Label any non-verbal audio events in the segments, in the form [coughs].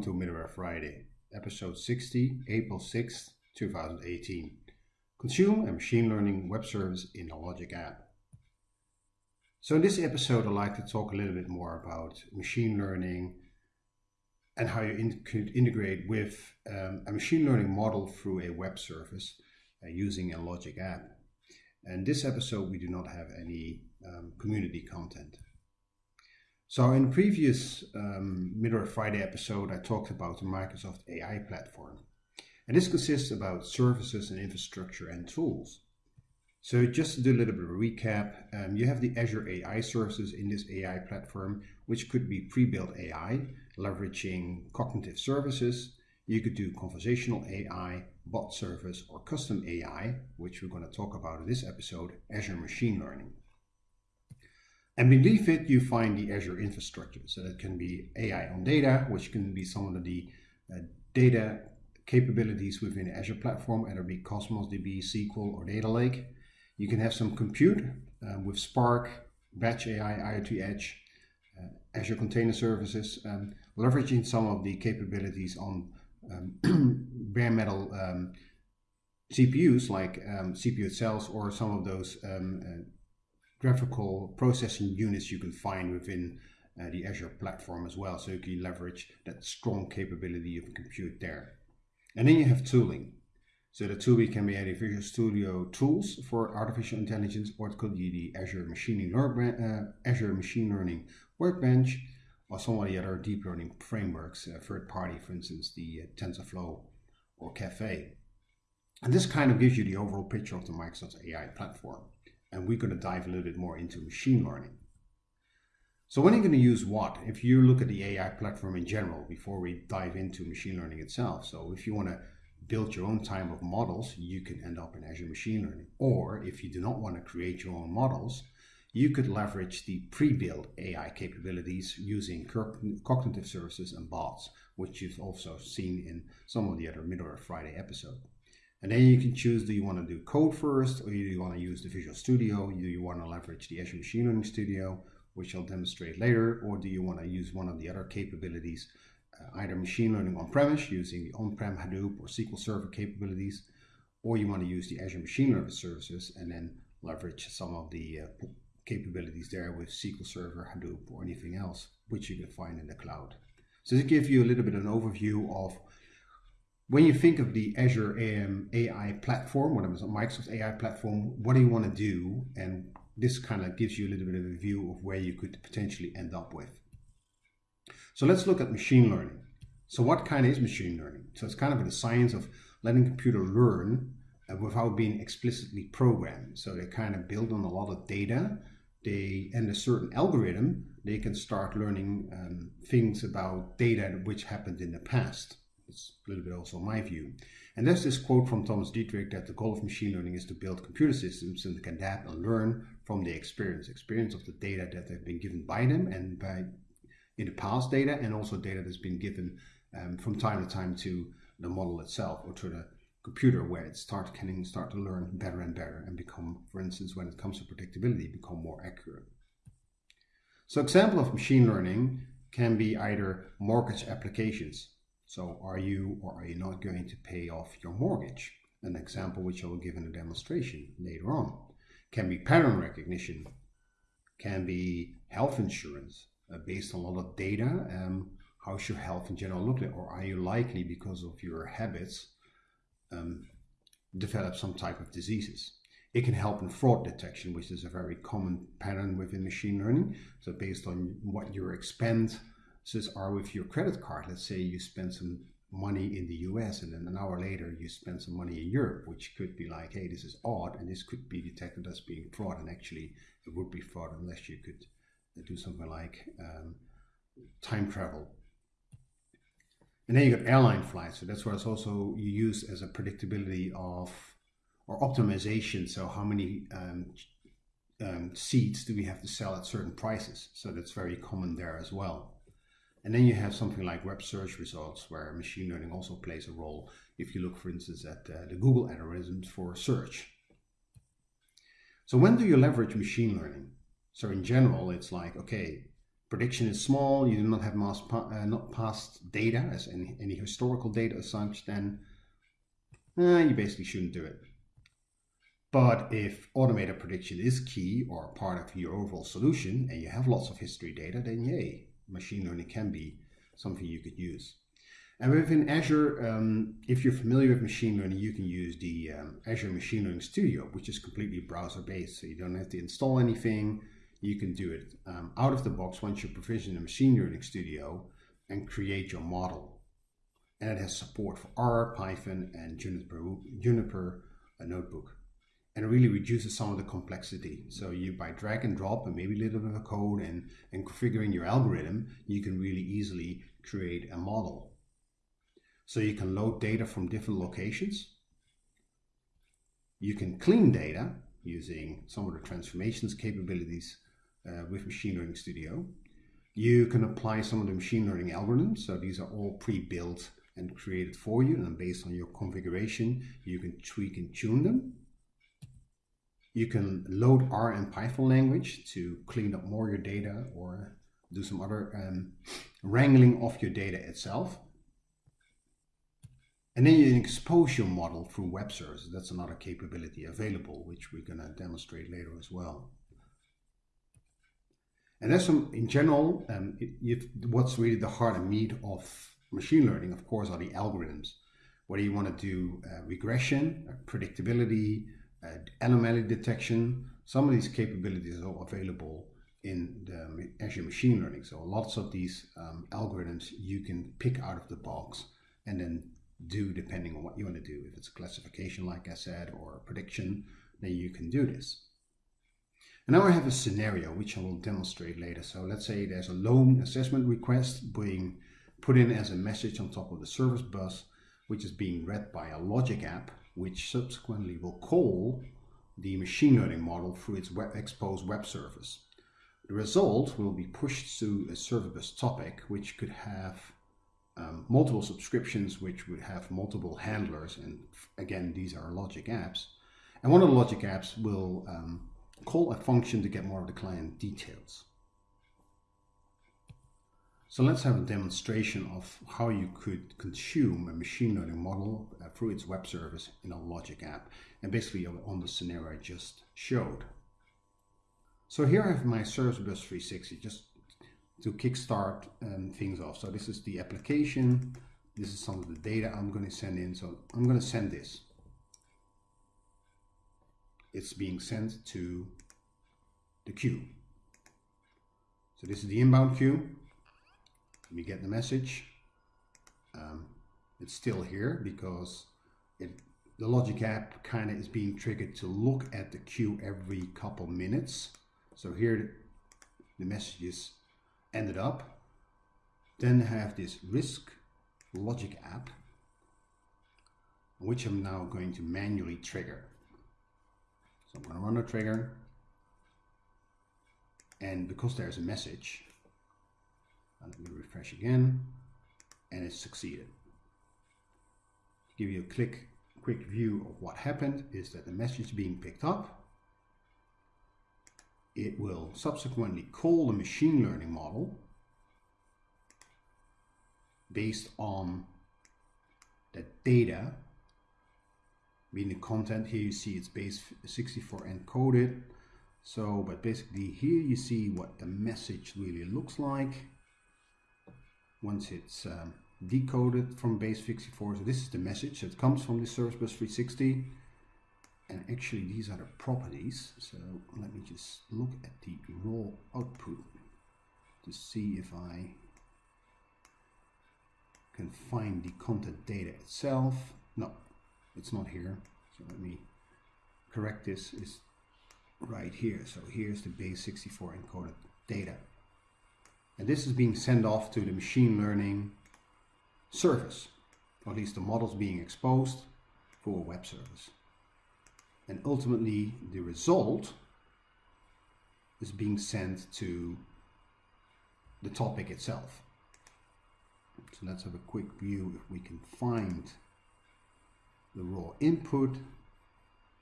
welcome to Middleware Friday, episode 60, April 6th, 2018. Consume a machine learning web service in a Logic app. So in this episode, I'd like to talk a little bit more about machine learning and how you in could integrate with um, a machine learning model through a web service uh, using a Logic app. And this episode, we do not have any um, community content. So in previous um, Middleware Friday episode, I talked about the Microsoft AI platform. And this consists about services and infrastructure and tools. So just to do a little bit of recap, um, you have the Azure AI services in this AI platform, which could be pre-built AI, leveraging cognitive services. You could do conversational AI, bot service, or custom AI, which we're going to talk about in this episode, Azure Machine Learning. And beneath it, you find the Azure infrastructure. So that can be AI on data, which can be some of the uh, data capabilities within Azure platform, either be Cosmos DB, SQL, or Data Lake. You can have some compute um, with Spark, Batch AI, IoT Edge, uh, Azure Container Services, um, leveraging some of the capabilities on um, [clears throat] bare metal um, CPUs like um, CPU cells or some of those um, uh, graphical processing units you can find within uh, the Azure platform as well. So you can leverage that strong capability of compute there. And then you have tooling. So the tooling can be either Visual Studio tools for artificial intelligence, or it could be the Azure Machine Learning, uh, Azure Machine Learning Workbench, or some of the other deep learning frameworks, uh, third party, for instance, the uh, TensorFlow or Caffe. And this kind of gives you the overall picture of the Microsoft AI platform and we're going to dive a little bit more into machine learning. So when are you going to use what? If you look at the AI platform in general, before we dive into machine learning itself. So if you want to build your own type of models, you can end up in Azure Machine Learning. Or if you do not want to create your own models, you could leverage the pre-built AI capabilities using cognitive services and bots, which you've also seen in some of the other Middleware Friday episodes. And then you can choose, do you want to do code first, or do you want to use the Visual Studio? Do you want to leverage the Azure Machine Learning Studio, which I'll demonstrate later, or do you want to use one of the other capabilities, uh, either machine learning on-premise using the on-prem Hadoop or SQL Server capabilities, or you want to use the Azure Machine Learning Services and then leverage some of the uh, capabilities there with SQL Server, Hadoop, or anything else, which you can find in the cloud. So to give you a little bit of an overview of when you think of the Azure AM AI platform, what is a Microsoft AI platform, what do you want to do? And this kind of gives you a little bit of a view of where you could potentially end up with. So let's look at machine learning. So what kind is machine learning? So it's kind of the science of letting computer learn uh, without being explicitly programmed. So they kind of build on a lot of data. They and a certain algorithm, they can start learning um, things about data which happened in the past. It's a little bit also my view. And there's this quote from Thomas Dietterich that the goal of machine learning is to build computer systems that can adapt and learn from the experience, experience of the data that have been given by them and by in the past data and also data that's been given um, from time to time to the model itself or to the computer where it start can start to learn better and better and become, for instance, when it comes to predictability, become more accurate. So example of machine learning can be either mortgage applications. So are you or are you not going to pay off your mortgage? An example which I will give in a demonstration later on. Can be pattern recognition, can be health insurance uh, based on a lot of data. Um, how's your health in general look like? Or are you likely because of your habits um, develop some type of diseases? It can help in fraud detection, which is a very common pattern within machine learning. So based on what you expend are with your credit card. Let's say you spend some money in the US and then an hour later you spend some money in Europe, which could be like, hey, this is odd, and this could be detected as being fraud. And actually, it would be fraud unless you could do something like um, time travel. And then you got airline flights. So that's where it's also used as a predictability of or optimization. So how many um, um, seats do we have to sell at certain prices? So that's very common there as well. And then you have something like web search results where machine learning also plays a role. If you look, for instance, at uh, the Google algorithms for search. So when do you leverage machine learning? So in general, it's like, okay, prediction is small, you do not have mass pa uh, not past data as any, any historical data as such, then uh, you basically shouldn't do it. But if automated prediction is key or part of your overall solution and you have lots of history data, then yay, machine learning can be something you could use. And within Azure, um, if you're familiar with machine learning, you can use the um, Azure Machine Learning Studio, which is completely browser-based. So you don't have to install anything. You can do it um, out of the box once you provision the Machine Learning Studio and create your model. And it has support for R, Python, and Jupyter, Jupyter a notebook. And really reduces some of the complexity. So you, by drag and drop and maybe a little bit of code and, and configuring your algorithm, you can really easily create a model. So you can load data from different locations. You can clean data using some of the transformations capabilities uh, with Machine Learning Studio. You can apply some of the machine learning algorithms. So these are all pre-built and created for you. And based on your configuration, you can tweak and tune them. You can load R and Python language to clean up more your data or do some other um, wrangling of your data itself. And then you can expose your model through web services. That's another capability available, which we're going to demonstrate later as well. And that's some, in general, um, it, what's really the heart and meat of machine learning, of course, are the algorithms. Whether you want to do uh, regression, uh, predictability, anomaly detection, some of these capabilities are available in the Azure Machine Learning. So lots of these um, algorithms you can pick out of the box and then do depending on what you want to do. If it's classification, like I said, or prediction, then you can do this. And now I have a scenario which I will demonstrate later. So let's say there's a loan assessment request being put in as a message on top of the service bus, which is being read by a logic app, which subsequently will call the machine learning model through its web exposed web service. The result will be pushed to a service bus topic, which could have um, multiple subscriptions which would have multiple handlers and again these are logic apps and one of the logic apps will um, call a function to get more of the client details so let's have a demonstration of how you could consume a machine learning model uh, through its web service in a logic app and basically on the scenario I just showed so here I have my Service Bus 360 just to kickstart um, things off. So this is the application. This is some of the data I'm going to send in. So I'm going to send this. It's being sent to the queue. So this is the inbound queue. Me get the message. Um, it's still here because it, the Logic app kind of is being triggered to look at the queue every couple minutes. So here the messages ended up then have this risk logic app which I'm now going to manually trigger. So I'm going to run a trigger and because there's a message let me refresh again. And it succeeded. Give you a quick, quick view of what happened is that the message being picked up it will subsequently call the machine learning model based on the data meaning the content. Here you see it's base 64 encoded. So but basically here you see what the message really looks like once it's um, decoded from base 64 so this is the message that comes from the service bus 360 and actually these are the properties. So let me just look at the raw output to see if I can find the content data itself. No it's not here. So let me correct this. Is right here. So here's the base 64 encoded data and this is being sent off to the machine learning service or at least the models being exposed for a web service and ultimately the result is being sent to the topic itself. So let's have a quick view if we can find the raw input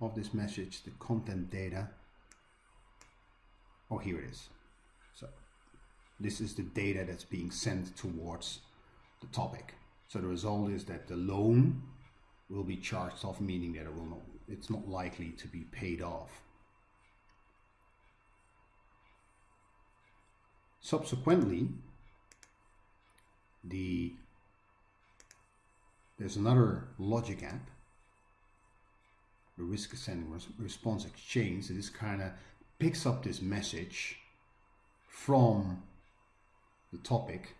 of this message, the content data. Oh, here it is. This is the data that's being sent towards the topic. So the result is that the loan will be charged off, meaning that it will not, it's not likely to be paid off. Subsequently, the there's another logic app, the risk ascending response exchange, this kind of picks up this message from the topic,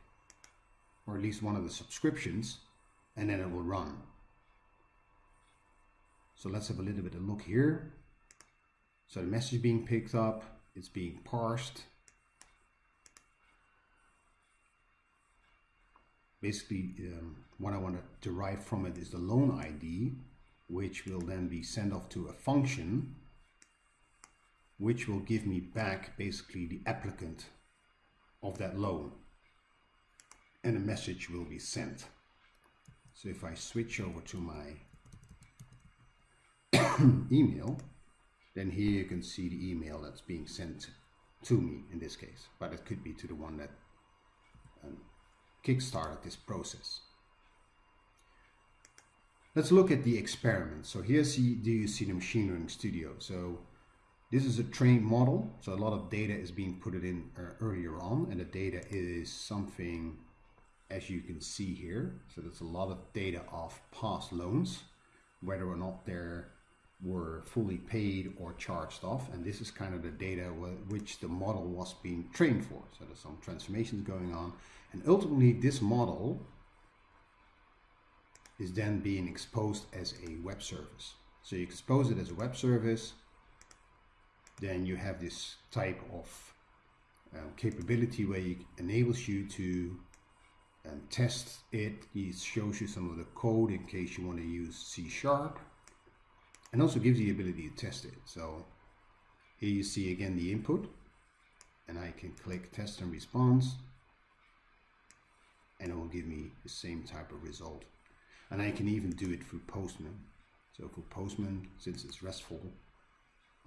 or at least one of the subscriptions, and then it will run. So let's have a little bit of look here. So the message being picked up, it's being parsed. Basically, um, what I want to derive from it is the loan ID, which will then be sent off to a function, which will give me back basically the applicant of that loan. And a message will be sent. So if I switch over to my [coughs] email, then here you can see the email that's being sent to me in this case, but it could be to the one that um, kickstarted this process. Let's look at the experiment. So here see, do you see the machine learning studio? So this is a trained model. So a lot of data is being put in uh, earlier on and the data is something as you can see here. So there's a lot of data of past loans, whether or not they're were fully paid or charged off and this is kind of the data which the model was being trained for so there's some transformations going on and ultimately this model is then being exposed as a web service so you expose it as a web service then you have this type of uh, capability where it enables you to um, test it it shows you some of the code in case you want to use C sharp and also gives you the ability to test it. So here you see again the input and I can click test and response and it will give me the same type of result. And I can even do it through Postman. So for Postman, since it's RESTful,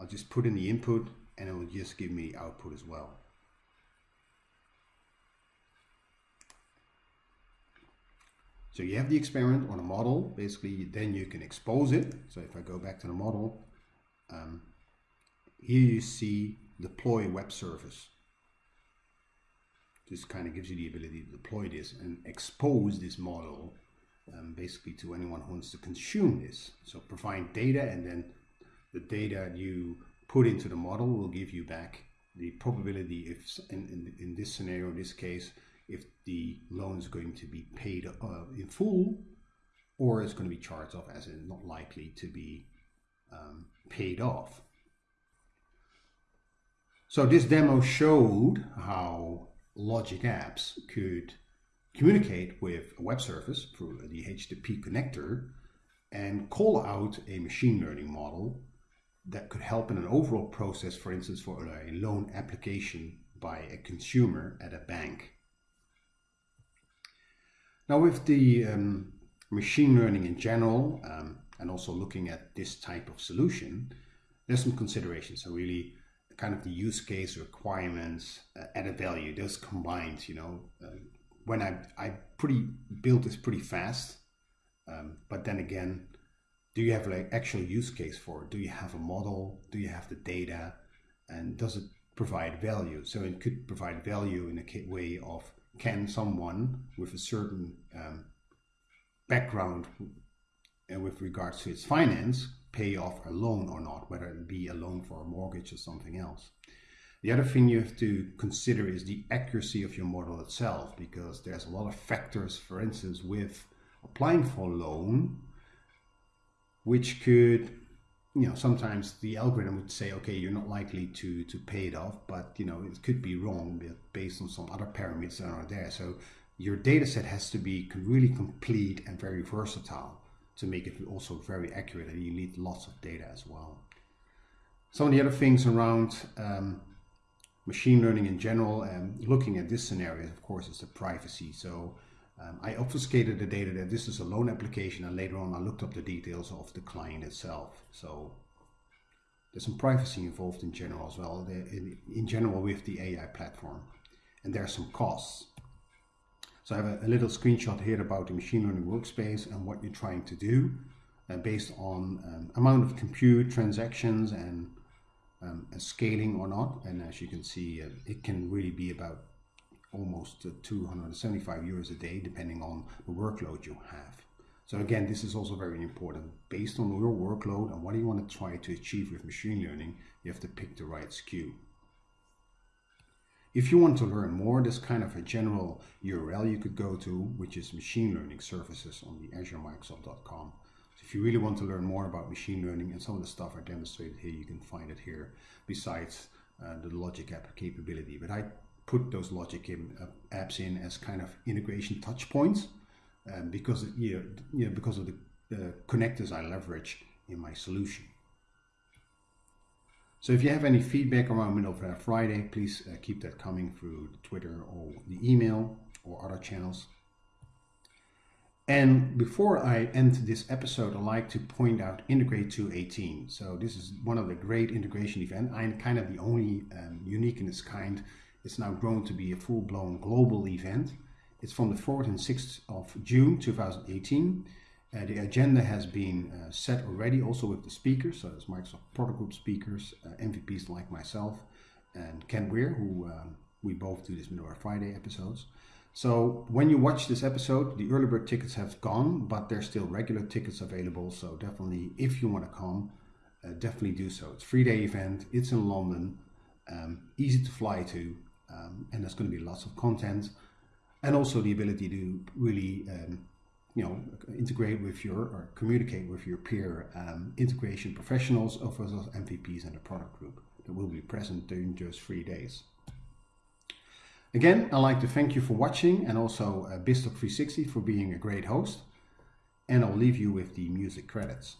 I'll just put in the input and it will just give me output as well. So you have the experiment on a model, basically then you can expose it. So if I go back to the model, um, here you see deploy web service. This kind of gives you the ability to deploy this and expose this model um, basically to anyone who wants to consume this. So provide data and then the data you put into the model will give you back the probability if in, in, in this scenario, in this case, if the loan is going to be paid uh, in full or it's going to be charged off as in not likely to be um, paid off. So this demo showed how logic apps could communicate with a web service through the HTTP connector and call out a machine learning model that could help in an overall process, for instance, for a loan application by a consumer at a bank. Now with the um, machine learning in general, um, and also looking at this type of solution, there's some considerations. So really kind of the use case requirements, uh, added value, those combined, you know, uh, when I, I pretty built this pretty fast, um, but then again, do you have like actual use case for it? Do you have a model? Do you have the data? And does it provide value? So it could provide value in a way of can someone with a certain um, background uh, with regards to its finance pay off a loan or not, whether it be a loan for a mortgage or something else. The other thing you have to consider is the accuracy of your model itself, because there's a lot of factors, for instance, with applying for a loan, which could you know, sometimes the algorithm would say, okay, you're not likely to to pay it off, but you know, it could be wrong based on some other parameters that are there. So your data set has to be really complete and very versatile to make it also very accurate and you need lots of data as well. Some of the other things around um, machine learning in general, and looking at this scenario, of course, is the privacy. So um, I obfuscated the data that this is a loan application and later on I looked up the details of the client itself. So there's some privacy involved in general as well, in, in general with the AI platform. and there are some costs. So I have a, a, little screenshot here about the machine learning workspace and what you're trying to do uh, based on um, amount of compute, transactions, and um, scaling or not. And as you can see, uh, it can really be about almost uh, 275 euros a day, depending on the workload you have. So again, this is also very important. Based on your workload and what you want to try to achieve with machine learning, you have to pick the right SKU. If you want to learn more, there's kind of a general URL you could go to, which is machine learning services on the azuremicrosoft.com. So if you really want to learn more about machine learning and some of the stuff I demonstrated here, you can find it here besides uh, the logic app capability. But I put those logic in, uh, apps in as kind of integration touch points um, because, you know, you know, because of the uh, connectors I leverage in my solution. So if you have any feedback around Middleware Friday, please uh, keep that coming through Twitter or the email or other channels. And before I end this episode, I'd like to point out Integrate 218. So this is one of the great integration events. I'm kind of the only um, unique in its kind. It's now grown to be a full-blown global event. It's from the 4th and 6th of June 2018. Uh, the agenda has been uh, set already also with the speakers, so there's Microsoft Product Group speakers, uh, MVPs like myself, and Kent Weare, who um, we both do this Middleware Friday episodes. So when you watch this episode, the early bird tickets have gone, but there's still regular tickets available. So definitely, if you want to come, uh, definitely do so. It's a three day event. It's in London, um, easy to fly to, um, and there's going to be lots of content, and also the ability to really um, you know, integrate with your or communicate with your peer um, integration professionals of those MVPs and the product group that will be present during those three days. Again, I'd like to thank you for watching and also uh, BizTalk 360 for being a great host. And I'll leave you with the music credits.